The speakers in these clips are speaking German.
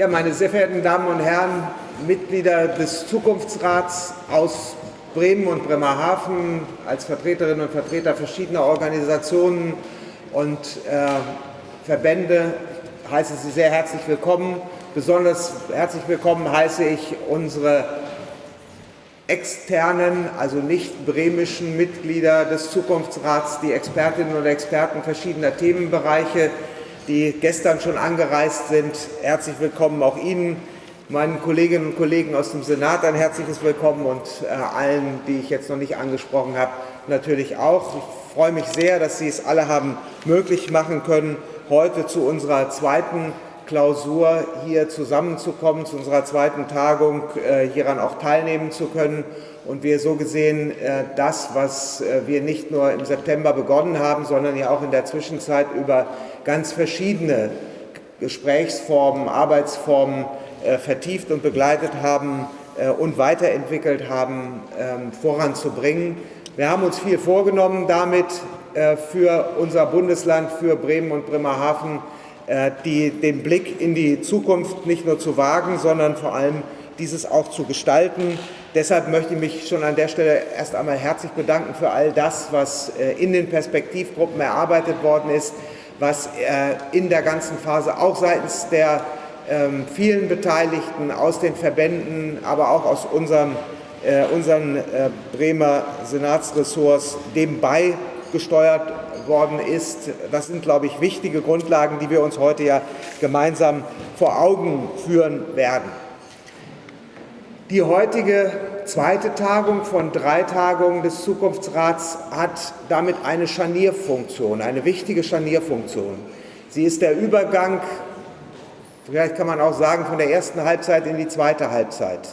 Ja, meine sehr verehrten Damen und Herren, Mitglieder des Zukunftsrats aus Bremen und Bremerhaven, als Vertreterinnen und Vertreter verschiedener Organisationen und äh, Verbände heiße Sie sehr herzlich willkommen. Besonders herzlich willkommen heiße ich unsere externen, also nicht bremischen Mitglieder des Zukunftsrats, die Expertinnen und Experten verschiedener Themenbereiche, die gestern schon angereist sind. Herzlich willkommen auch Ihnen, meinen Kolleginnen und Kollegen aus dem Senat ein herzliches Willkommen und äh, allen, die ich jetzt noch nicht angesprochen habe, natürlich auch. Ich freue mich sehr, dass Sie es alle haben möglich machen können, heute zu unserer zweiten Klausur hier zusammenzukommen, zu unserer zweiten Tagung äh, hieran auch teilnehmen zu können und wir so gesehen äh, das, was äh, wir nicht nur im September begonnen haben, sondern ja auch in der Zwischenzeit über ganz verschiedene Gesprächsformen, Arbeitsformen vertieft und begleitet haben und weiterentwickelt haben, ähm, voranzubringen. Wir haben uns viel vorgenommen damit für unser Bundesland, für Bremen und Bremerhaven, die, den Blick in die Zukunft nicht nur zu wagen, sondern vor allem dieses auch zu gestalten. Deshalb möchte ich mich schon an der Stelle erst einmal herzlich bedanken für all das, was in den Perspektivgruppen erarbeitet worden ist, was äh, in der ganzen Phase auch seitens der ähm, vielen Beteiligten aus den Verbänden, aber auch aus unserem, äh, unseren äh, Bremer Senatsressorts dem beigesteuert worden ist. Das sind, glaube ich, wichtige Grundlagen, die wir uns heute ja gemeinsam vor Augen führen werden. Die heutige zweite Tagung von drei Tagungen des Zukunftsrats hat damit eine Scharnierfunktion, eine wichtige Scharnierfunktion. Sie ist der Übergang, vielleicht kann man auch sagen, von der ersten Halbzeit in die zweite Halbzeit.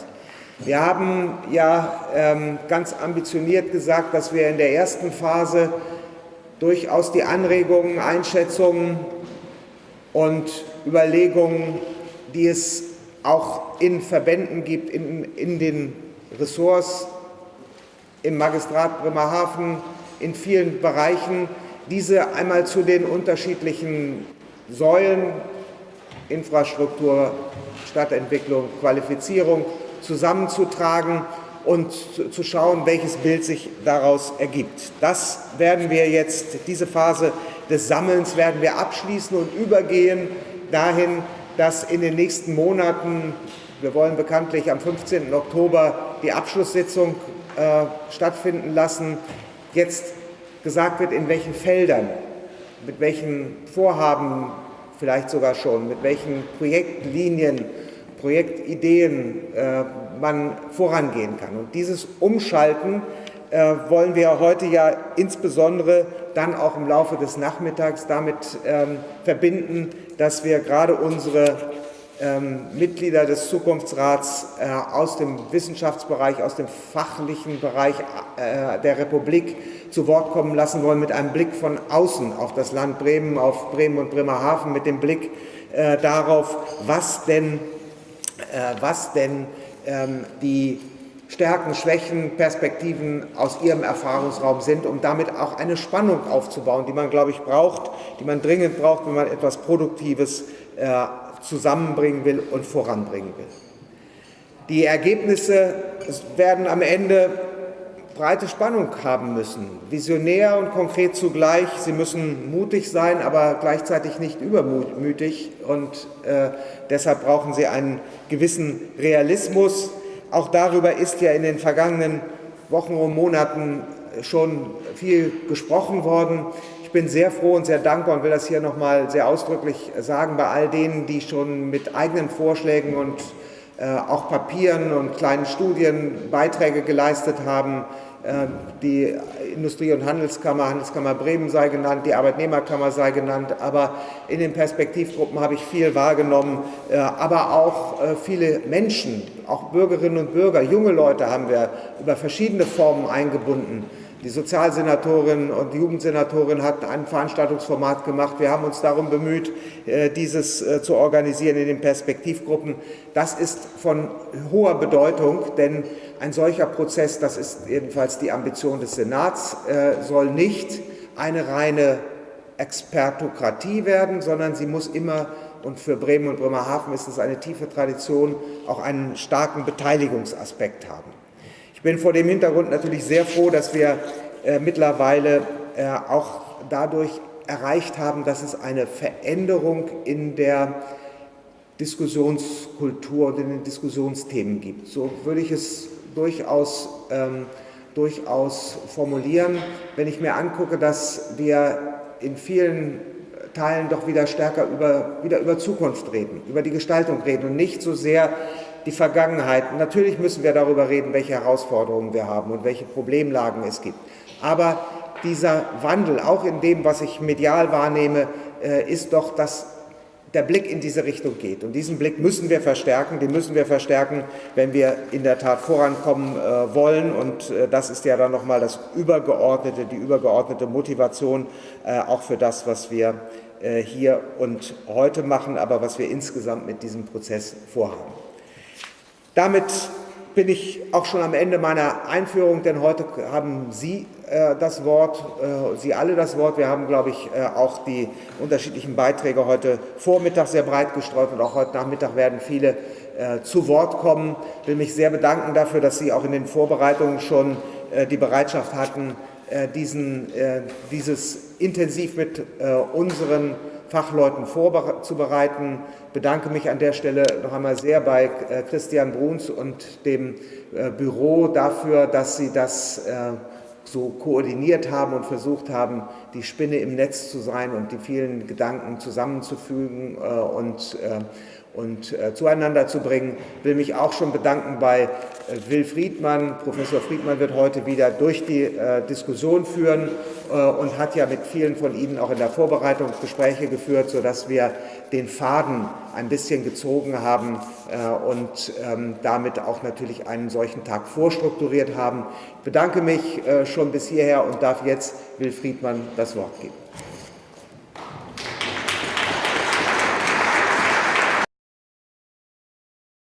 Wir haben ja ähm, ganz ambitioniert gesagt, dass wir in der ersten Phase durchaus die Anregungen, Einschätzungen und Überlegungen, die es auch in Verbänden gibt, in, in den Ressorts, im Magistrat Bremerhaven, in vielen Bereichen, diese einmal zu den unterschiedlichen Säulen, Infrastruktur, Stadtentwicklung, Qualifizierung zusammenzutragen und zu schauen, welches Bild sich daraus ergibt. Das werden wir jetzt, diese Phase des Sammelns werden wir abschließen und übergehen dahin, dass in den nächsten Monaten, wir wollen bekanntlich am 15. Oktober die Abschlusssitzung äh, stattfinden lassen, jetzt gesagt wird, in welchen Feldern, mit welchen Vorhaben vielleicht sogar schon, mit welchen Projektlinien, Projektideen äh, man vorangehen kann. Und dieses Umschalten äh, wollen wir heute ja insbesondere dann auch im Laufe des Nachmittags damit ähm, verbinden, dass wir gerade unsere ähm, Mitglieder des Zukunftsrats äh, aus dem Wissenschaftsbereich, aus dem fachlichen Bereich äh, der Republik zu Wort kommen lassen wollen, mit einem Blick von außen auf das Land Bremen, auf Bremen und Bremerhaven, mit dem Blick äh, darauf, was denn, was denn ähm, die Stärken, Schwächen, Perspektiven aus ihrem Erfahrungsraum sind, um damit auch eine Spannung aufzubauen, die man, glaube ich, braucht, die man dringend braucht, wenn man etwas Produktives äh, zusammenbringen will und voranbringen will. Die Ergebnisse werden am Ende breite Spannung haben müssen, visionär und konkret zugleich. Sie müssen mutig sein, aber gleichzeitig nicht übermütig und äh, deshalb brauchen sie einen gewissen Realismus, auch darüber ist ja in den vergangenen Wochen und Monaten schon viel gesprochen worden. Ich bin sehr froh und sehr dankbar und will das hier nochmal sehr ausdrücklich sagen bei all denen, die schon mit eigenen Vorschlägen und äh, auch Papieren und kleinen Studien Beiträge geleistet haben, äh, die Industrie- und Handelskammer, Handelskammer Bremen sei genannt, die Arbeitnehmerkammer sei genannt, aber in den Perspektivgruppen habe ich viel wahrgenommen, äh, aber auch äh, viele Menschen, auch Bürgerinnen und Bürger, junge Leute haben wir über verschiedene Formen eingebunden. Die Sozialsenatorin und die Jugendsenatorin hat ein Veranstaltungsformat gemacht. Wir haben uns darum bemüht, dieses zu organisieren in den Perspektivgruppen. Das ist von hoher Bedeutung, denn ein solcher Prozess, das ist jedenfalls die Ambition des Senats, äh, soll nicht eine reine Expertokratie werden, sondern sie muss immer und für Bremen und Bremerhaven ist es eine tiefe Tradition, auch einen starken Beteiligungsaspekt haben. Ich bin vor dem Hintergrund natürlich sehr froh, dass wir äh, mittlerweile äh, auch dadurch erreicht haben, dass es eine Veränderung in der Diskussionskultur und in den Diskussionsthemen gibt. So würde ich es durchaus, ähm, durchaus formulieren, wenn ich mir angucke, dass wir in vielen Teilen doch wieder stärker über, wieder über Zukunft reden, über die Gestaltung reden und nicht so sehr die Vergangenheit. Natürlich müssen wir darüber reden, welche Herausforderungen wir haben und welche Problemlagen es gibt. Aber dieser Wandel, auch in dem, was ich medial wahrnehme, äh, ist doch, dass der Blick in diese Richtung geht. Und diesen Blick müssen wir verstärken, den müssen wir verstärken, wenn wir in der Tat vorankommen äh, wollen. Und äh, das ist ja dann nochmal das übergeordnete, die übergeordnete Motivation auch für das, was wir hier und heute machen, aber was wir insgesamt mit diesem Prozess vorhaben. Damit bin ich auch schon am Ende meiner Einführung, denn heute haben Sie äh, das Wort, äh, Sie alle das Wort. Wir haben, glaube ich, äh, auch die unterschiedlichen Beiträge heute Vormittag sehr breit gestreut und auch heute Nachmittag werden viele äh, zu Wort kommen. Ich will mich sehr bedanken dafür, dass Sie auch in den Vorbereitungen schon äh, die Bereitschaft hatten, äh, diesen, dieses intensiv mit unseren Fachleuten vorzubereiten. Ich bedanke mich an der Stelle noch einmal sehr bei äh, Christian Bruns und dem äh, Büro dafür, dass Sie das äh, so koordiniert haben und versucht haben, die Spinne im Netz zu sein und die vielen Gedanken zusammenzufügen und und äh, zueinander zu bringen. Ich will mich auch schon bedanken bei äh, Will Friedmann. Professor Friedmann wird heute wieder durch die äh, Diskussion führen äh, und hat ja mit vielen von Ihnen auch in der Vorbereitung Gespräche geführt, sodass wir den Faden ein bisschen gezogen haben äh, und ähm, damit auch natürlich einen solchen Tag vorstrukturiert haben. Ich bedanke mich äh, schon bis hierher und darf jetzt Will Friedmann das Wort geben.